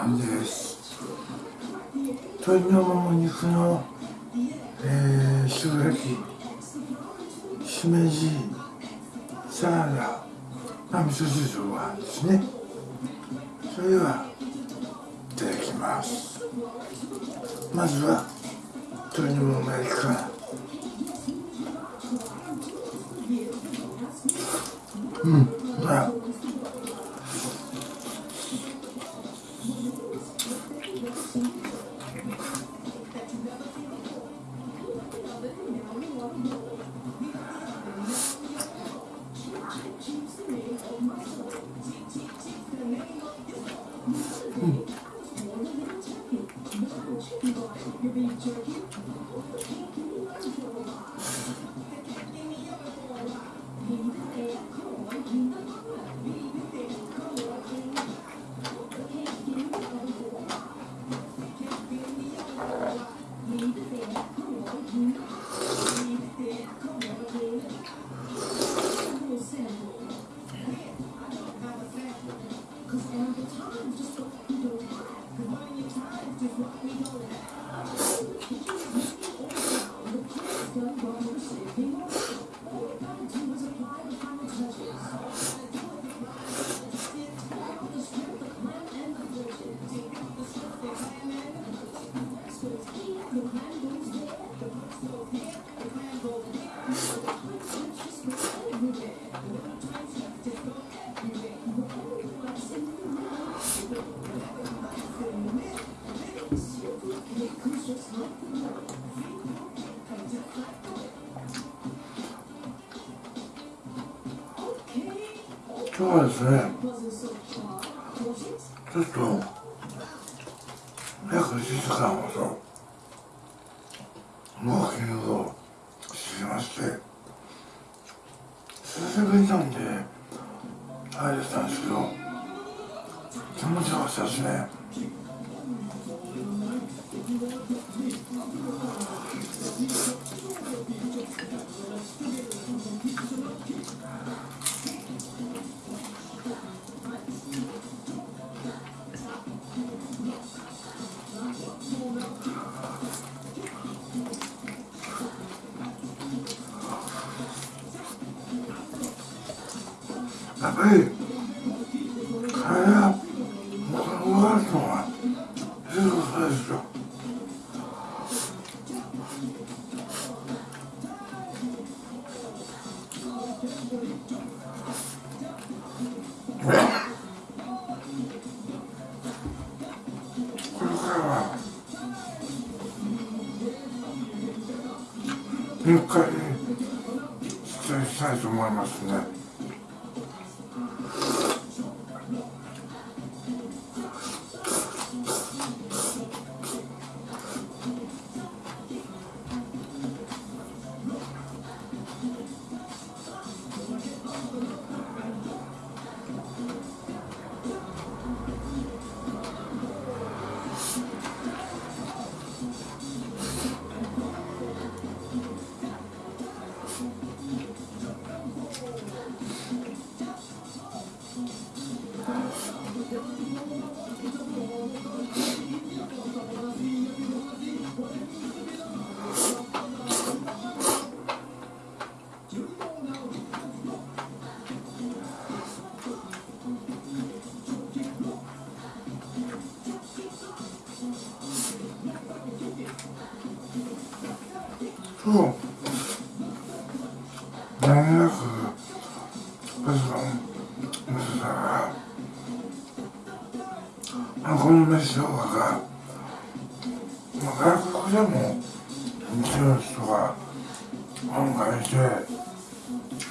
の晩ご飯です。鶏のもも肉のえー、塩焼きしめじサラダまあ味噌汁とご飯ですね。それではいただきます。まずは鶏のもも焼きから。うん。あ Give me your heart, give me your heart, give me your heart, give me your heart. はですね。ちょっと約1時間ほどウォーキングをしてまして久しぶりなんであれだったんですけど気持ちよかったですね。すごい。3日に出演したいと思いますね。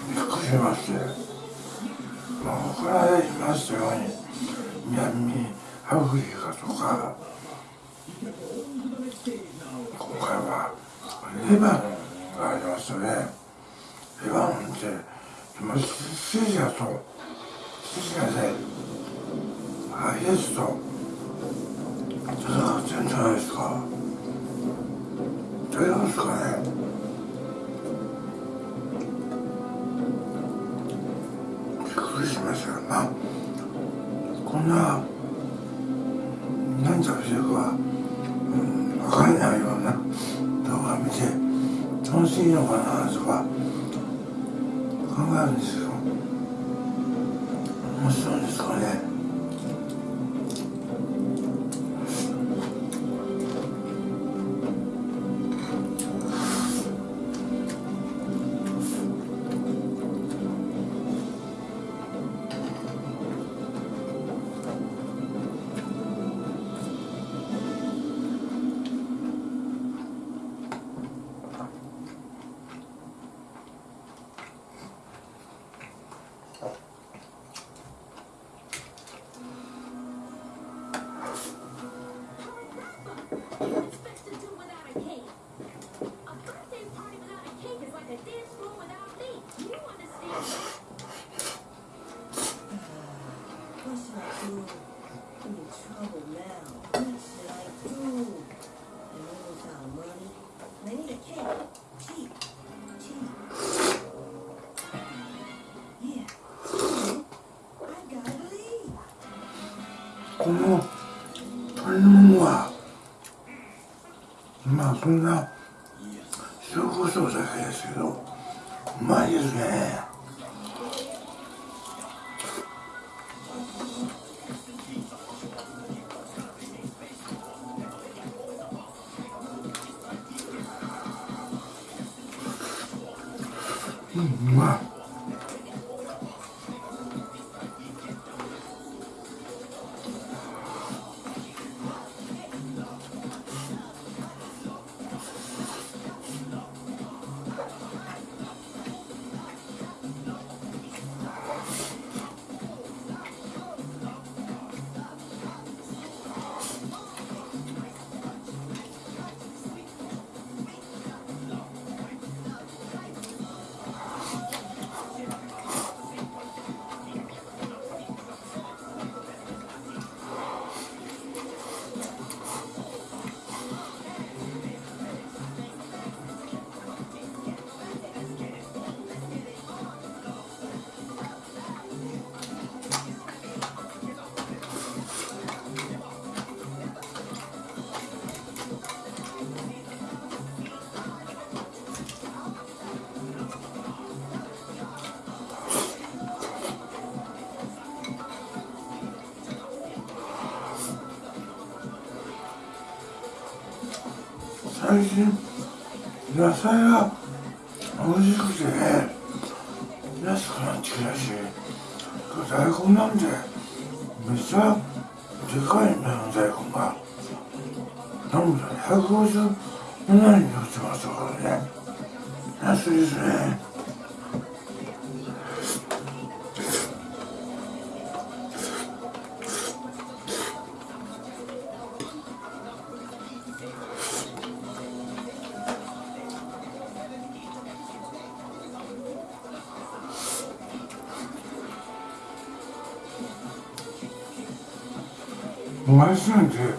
びっくりしましてまあ他で言いましたように南アフリカとか今回はレバノンがありましたねレバノンってシリアとシリアで IS と戦ってるんじゃないですかどうですかねましたまあこんな何食べてるか、うん、分かんないような動画見て楽しいのかなとか考えるんですよ。面白いんですかね。そんな塩コショウだけですけどうまいですね。うんうまい。最近野菜が美味しくてね安くなってきたし大根なんてめっちゃでかいんだよ大根が。なんだ157円に売ってましたからね。安いですね。毎日な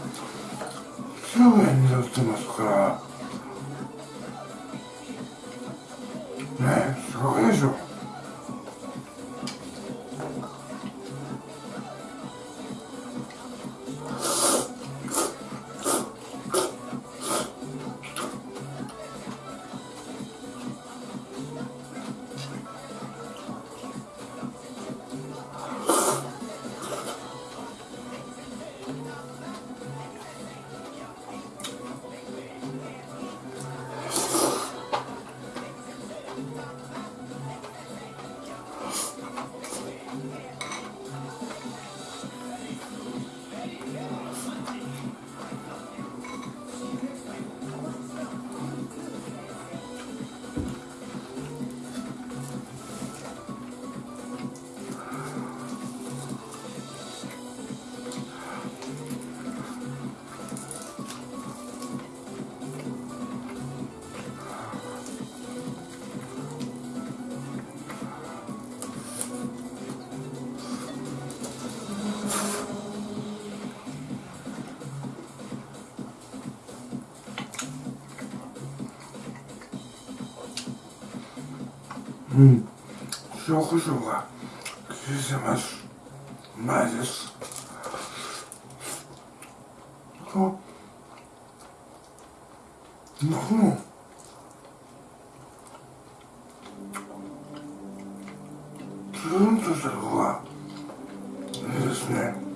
うん。塩コショウが効せます。うまいです。あうんつるんとした方がいいですね。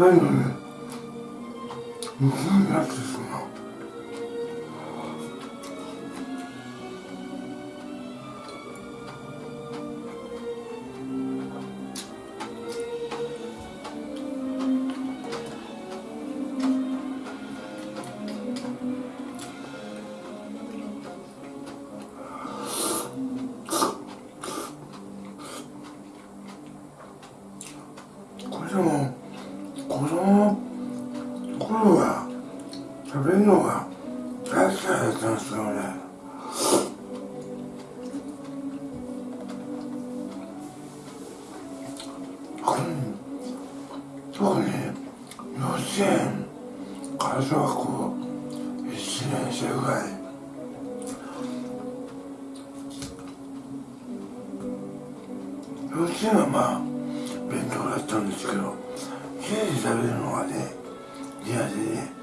食ったんですけど家で食べるのがね嫌で。ね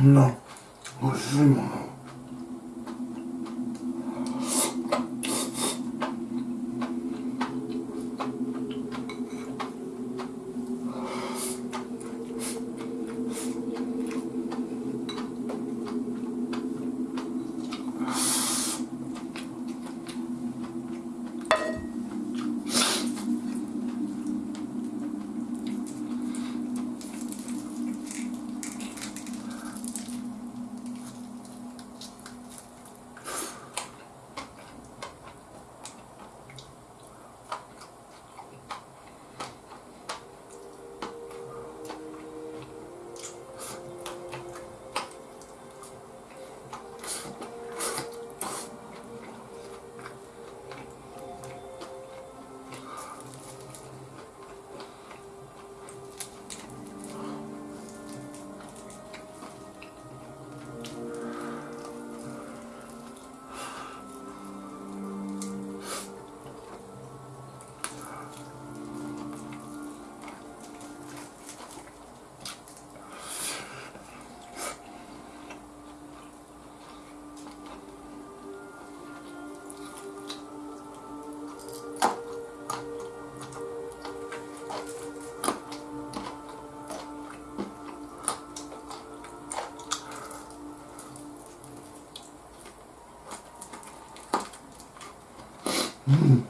こんな美味しいものう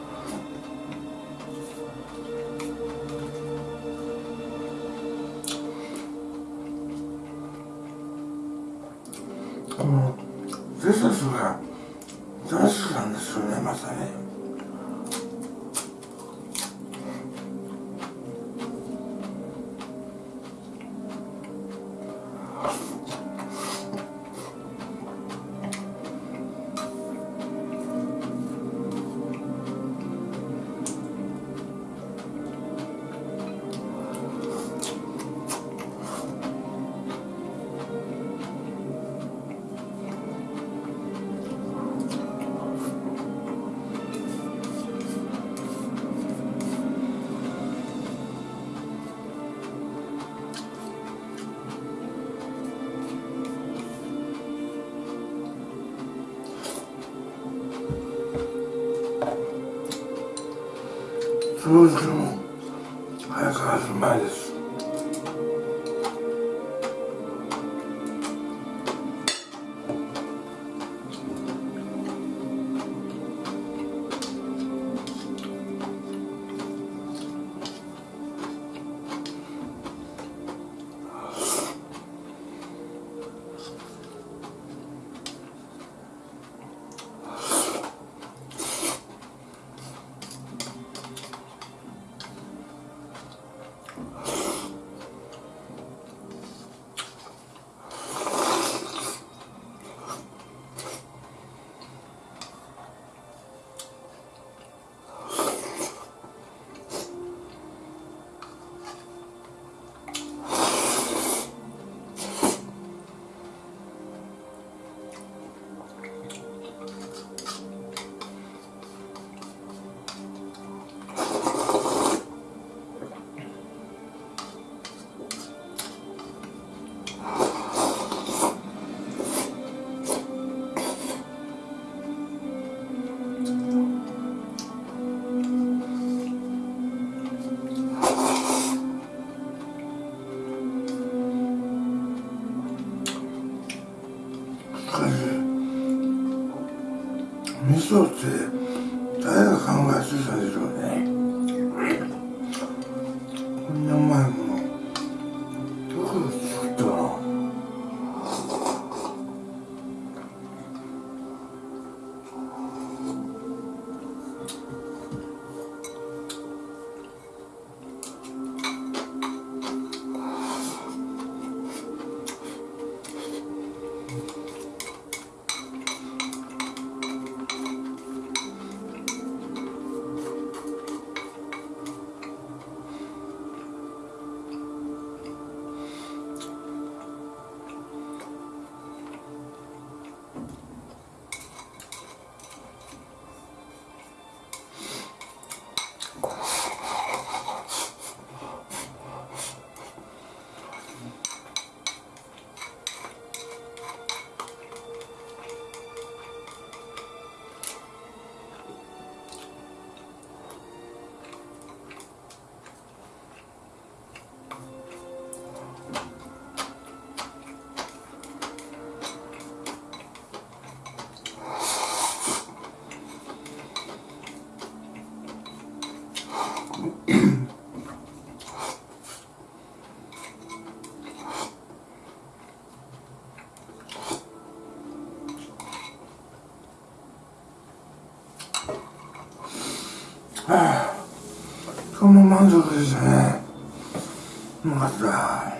Who's そうっても満足ですね。うまかった。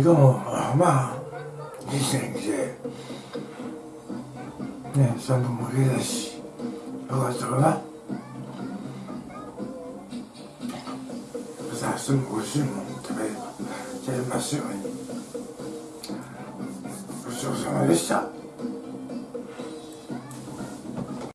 まあ今日もまあいい天気でね3分も綺麗だしよかったかな。さあ明日も美味しいもん食べちゃいますように。ごちそうさまでした。